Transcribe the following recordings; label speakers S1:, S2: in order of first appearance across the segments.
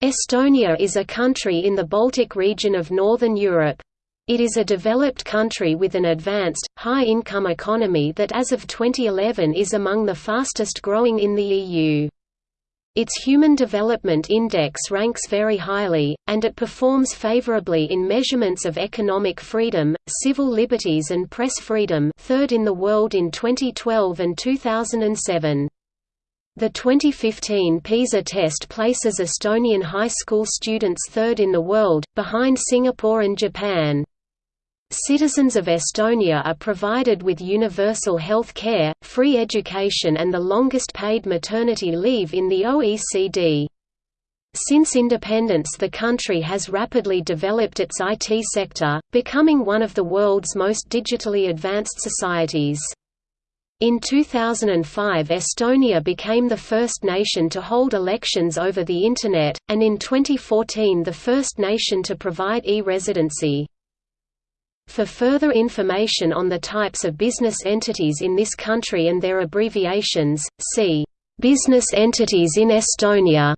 S1: Estonia is a country in the Baltic region of Northern Europe. It is a developed country with an advanced, high-income economy that as of 2011 is among the fastest growing in the EU. Its Human Development Index ranks very highly, and it performs favorably in measurements of economic freedom, civil liberties and press freedom third in the world in 2012 and 2007. The 2015 PISA test places Estonian high school students third in the world, behind Singapore and Japan. Citizens of Estonia are provided with universal health care, free education and the longest paid maternity leave in the OECD. Since independence the country has rapidly developed its IT sector, becoming one of the world's most digitally advanced societies. In 2005 Estonia became the first nation to hold elections over the Internet, and in 2014 the first nation to provide e-residency. For further information on the types of business entities in this country and their abbreviations, see "'Business entities in Estonia'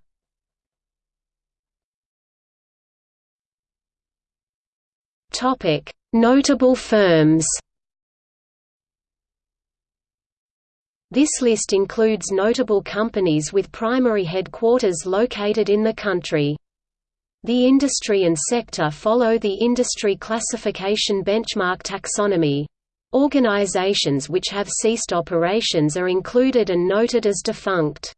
S1: Notable firms This list includes notable companies with primary headquarters located in the country. The industry and sector follow the industry classification benchmark taxonomy. Organizations which have ceased operations are included and noted as defunct.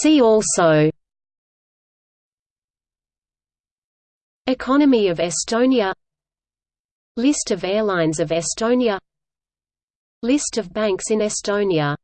S1: See also Economy of Estonia List of airlines of Estonia. List of banks in Estonia